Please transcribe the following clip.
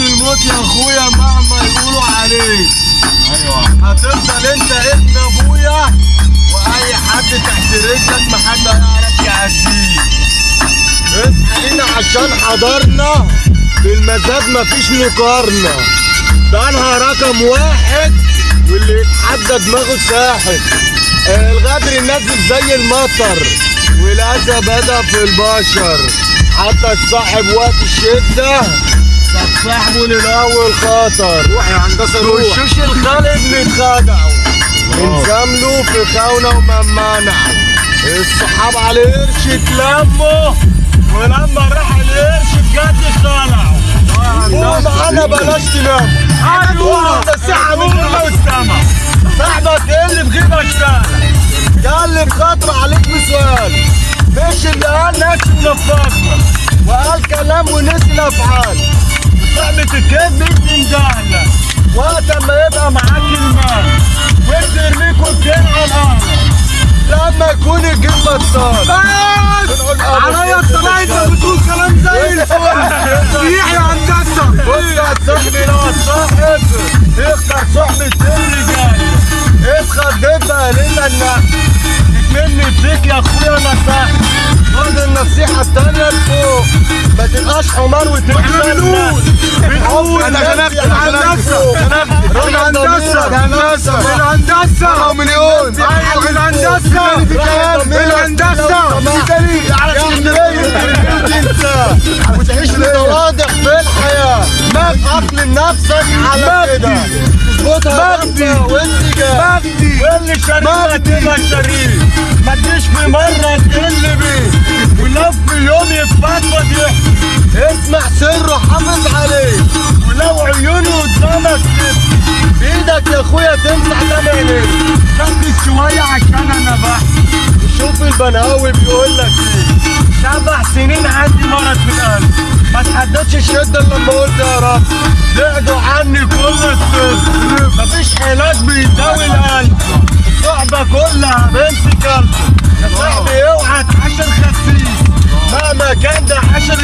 يا أخويا مهما يقولوا عليك. أيوه. هتفضل أنت ابن أبويا وأي حد تحت رجلك محد هيعرف يعديك اصحى عشان حضرنا في المزاد مفيش مقارنة. ده أنا رقم واحد واللي يتحدى دماغه ساحب آه، الغدر نازل زي المطر والأذى بدأ في البشر. حتى الصاحب وقت الشدة طب صاحبه للأول خطر روح يا هندسة روح. وشوش الخالد اللي اتخدعوا انزملوا في خونة وممنعوا الصحاب على القرش اتلموا ولما راح القرش بجد طلعوا قوم معانا بلاش تنام أيوه الساعة من هنا والسما صاحبك إيه اللي في غيبك سهلة قال لي بخاطر عليك بسؤال. مش اللي قال نفسه نفاقنا وقال كلام ونسي الأفعال. الكذب انت مدهلة وقت ما يبقى معاك المال وترميك وتجين على الأرض لما يكون الجيب بطال بس عليا الطلاق انت بتقول كلام زي الفل يحيى هندسه بص يا صاحبي لو الصاحب اختار صحبة الرجال اسخر دبها ليلة النحل مني فيك يا اخويا نصيحة خد النصيحة التانية لفوق ما تبقاش حمار وتبقى بنقول بنقول أنا أنا غلبت الهندسه الهندسه الهندسه مليون أيوه الهندسه الهندسه دليل على اسكندريه وتعيش بتواضع في الحياة ما اقلم نفسك على كده تظبطها وانت جاي مجدي واللي شريف تبقى شريف ما تجيش في مرة عيب عليك ولو عيونه قدامك بإيدك يا أخويا تمسح تمام ركز شوية عشان أنا بقى. وشوف البناوي بيقول لك إيه. سبع سنين عندي مرض في القلب. ما تحددش الشدة الا لما قلت يا رب. بعدوا عني كل الطب مفيش علاج بيداوي القلب. الصحبه كلها بنت كلب. يا صاحبي اوعى تعاشر خسيس. مهما كان ده حشر